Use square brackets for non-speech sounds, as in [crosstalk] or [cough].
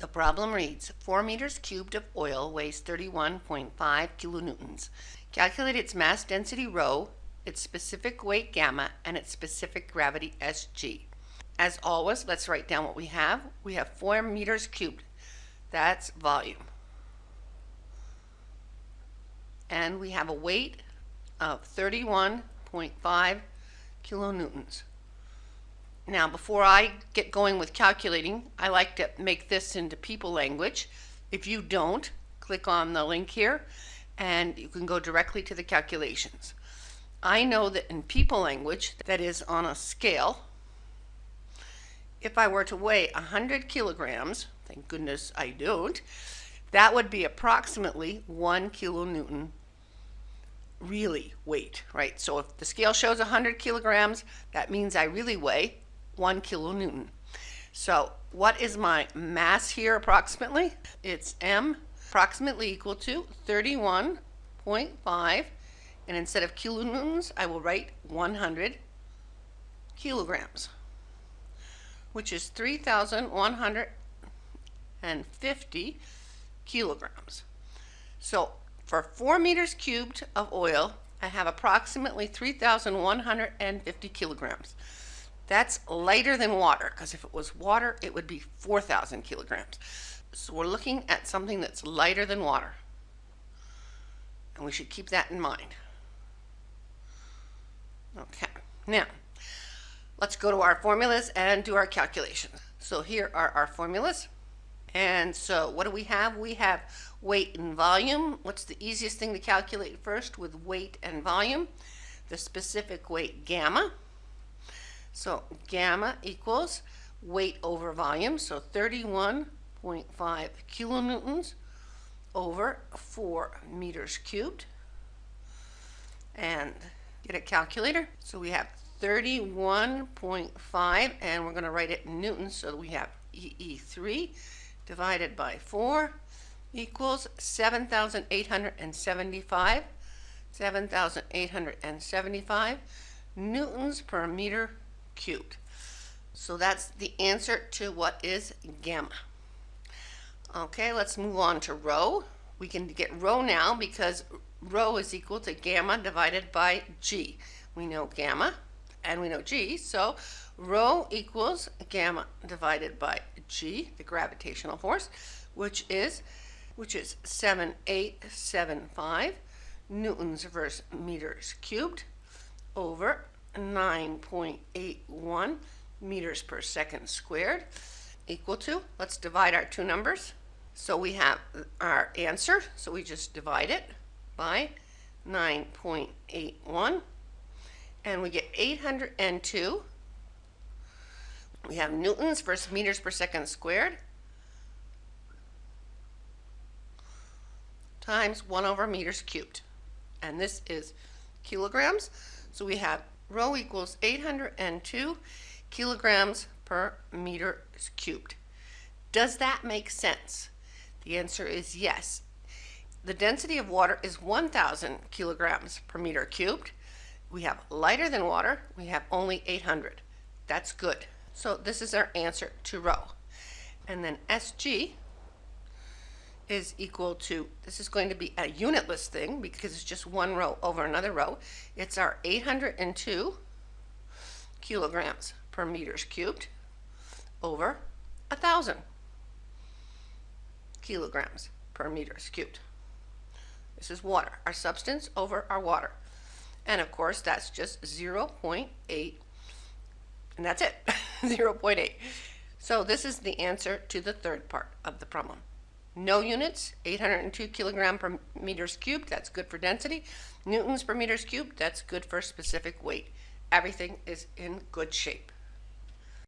The problem reads 4 meters cubed of oil weighs 31.5 kilonewtons. Calculate its mass density rho, its specific weight gamma, and its specific gravity sg. As always, let's write down what we have. We have 4 meters cubed. That's volume. And we have a weight of 31.5 kilonewtons. Now, before I get going with calculating, I like to make this into people language. If you don't, click on the link here and you can go directly to the calculations. I know that in people language, that is on a scale, if I were to weigh 100 kilograms, thank goodness I don't, that would be approximately 1 kilonewton really weight, right? So if the scale shows 100 kilograms, that means I really weigh 1 kilonewton. So what is my mass here approximately? It's m approximately equal to 31.5 and instead of kilonewtons I will write 100 kilograms which is 3,150 kilograms. So for 4 meters cubed of oil I have approximately 3,150 kilograms. That's lighter than water because if it was water, it would be 4,000 kilograms. So we're looking at something that's lighter than water. And we should keep that in mind. Okay, now let's go to our formulas and do our calculations. So here are our formulas. And so what do we have? We have weight and volume. What's the easiest thing to calculate first with weight and volume? The specific weight gamma. So gamma equals weight over volume, so 31.5 kilonewtons over 4 meters cubed. And get a calculator. So we have 31.5 and we're going to write it in newtons so we have EE3 divided by 4 equals 7,875 7,875 newtons per meter cubed. So that's the answer to what is gamma. Okay, let's move on to rho. We can get rho now because rho is equal to gamma divided by g. We know gamma and we know g, so rho equals gamma divided by g, the gravitational force, which is which is 7875 newtons versus meters cubed over 9.81 meters per second squared equal to, let's divide our two numbers. So we have our answer, so we just divide it by 9.81 and we get 802. We have newtons versus meters per second squared times 1 over meters cubed. And this is kilograms. So we have rho equals 802 kilograms per meter cubed. Does that make sense? The answer is yes. The density of water is 1,000 kilograms per meter cubed. We have lighter than water. We have only 800. That's good. So this is our answer to rho. And then SG is equal to, this is going to be a unitless thing because it's just one rho over another rho. It's our 802 kilograms per meters cubed over a thousand kilograms per meters cubed. This is water, our substance over our water. And of course, that's just 0 0.8, and that's it, [laughs] 0 0.8. So this is the answer to the third part of the problem. No units, 802 kilogram per meters cubed, that's good for density. Newtons per meters cubed, that's good for specific weight. Everything is in good shape.